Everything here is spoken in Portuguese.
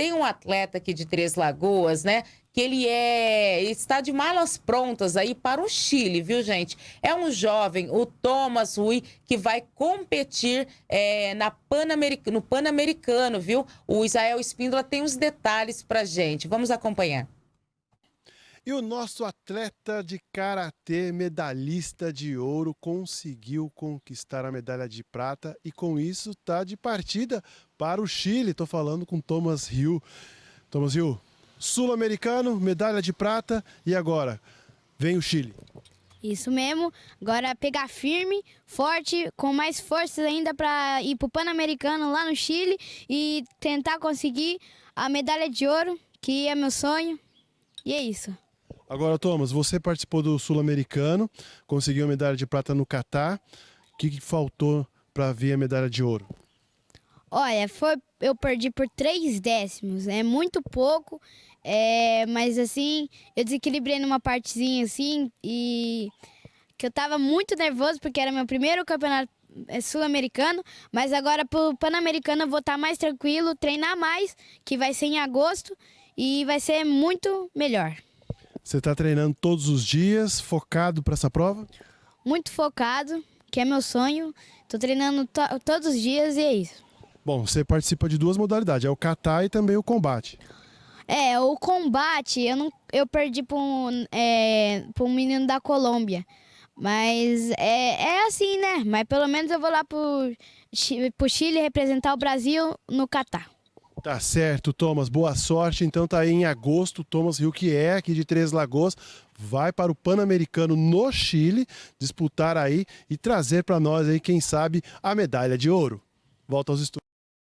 tem um atleta aqui de Três Lagoas, né? Que ele é está de malas prontas aí para o Chile, viu, gente? É um jovem, o Thomas Rui, que vai competir é, na Pan no Pan-Americano, viu? O Israel Espíndola tem os detalhes pra gente. Vamos acompanhar. E o nosso atleta de karatê, medalhista de ouro, conseguiu conquistar a medalha de prata e com isso está de partida para o Chile. Estou falando com Thomas Hill. Thomas Hill, sul-americano, medalha de prata e agora vem o Chile. Isso mesmo. Agora pegar firme, forte, com mais forças ainda para ir para o Pan-Americano lá no Chile e tentar conseguir a medalha de ouro, que é meu sonho. E é isso. Agora, Thomas, você participou do Sul-Americano, conseguiu a medalha de prata no Catar. O que, que faltou para vir a medalha de ouro? Olha, foi, eu perdi por três décimos, é muito pouco, é, mas assim, eu desequilibrei numa partezinha assim e que eu tava muito nervoso porque era meu primeiro campeonato é, sul-americano, mas agora pro Pan-Americano eu vou estar tá mais tranquilo, treinar mais, que vai ser em agosto e vai ser muito melhor. Você está treinando todos os dias, focado para essa prova? Muito focado, que é meu sonho. Estou treinando to todos os dias e é isso. Bom, você participa de duas modalidades, é o kata e também o combate. É, o combate eu, não, eu perdi para um, é, um menino da Colômbia. Mas é, é assim, né? Mas pelo menos eu vou lá para o Chile representar o Brasil no Catar. Tá certo, Thomas. Boa sorte. Então tá aí em agosto, Thomas Rio, que é aqui de Três Lagoas, vai para o Pan-Americano no Chile, disputar aí e trazer para nós aí, quem sabe, a medalha de ouro. Volta aos estudos.